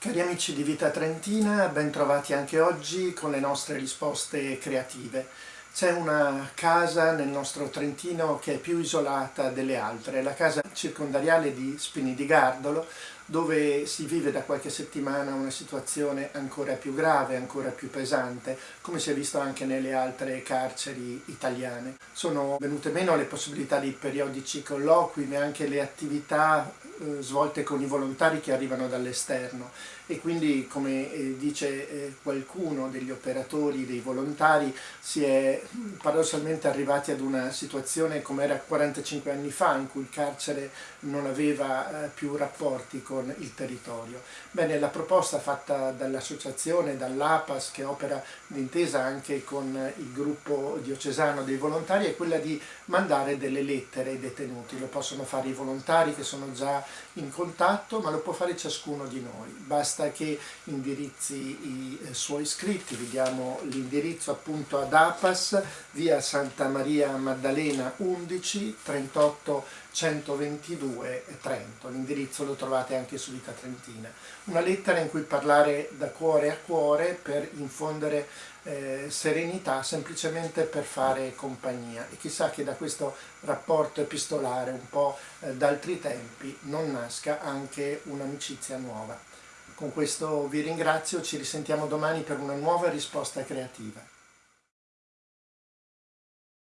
Cari amici di Vita Trentina, ben trovati anche oggi con le nostre risposte creative. C'è una casa nel nostro Trentino che è più isolata delle altre, la casa circondariale di Spini di Gardolo, dove si vive da qualche settimana una situazione ancora più grave, ancora più pesante, come si è visto anche nelle altre carceri italiane. Sono venute meno le possibilità di periodici colloqui, neanche le attività eh, svolte con i volontari che arrivano dall'esterno e quindi come eh, dice eh, qualcuno degli operatori, dei volontari, si è paradossalmente arrivati ad una situazione come era 45 anni fa in cui il carcere non aveva più rapporti con il territorio. Bene, la proposta fatta dall'associazione, dall'APAS che opera d'intesa anche con il gruppo diocesano dei volontari è quella di mandare delle lettere ai detenuti, lo possono fare i volontari che sono già in contatto, ma lo può fare ciascuno di noi. Basta che indirizzi i eh, suoi iscritti, vediamo l'indirizzo appunto ad APAS, via Santa Maria Maddalena 11 38 122 Trento. L'indirizzo lo trovate anche su Vita Trentina. Una lettera in cui parlare da cuore a cuore per infondere eh, serenità semplicemente per fare compagnia e chissà che da questo rapporto epistolare un po' eh, d'altri tempi non nasca anche un'amicizia nuova. Con questo vi ringrazio, ci risentiamo domani per una nuova risposta creativa.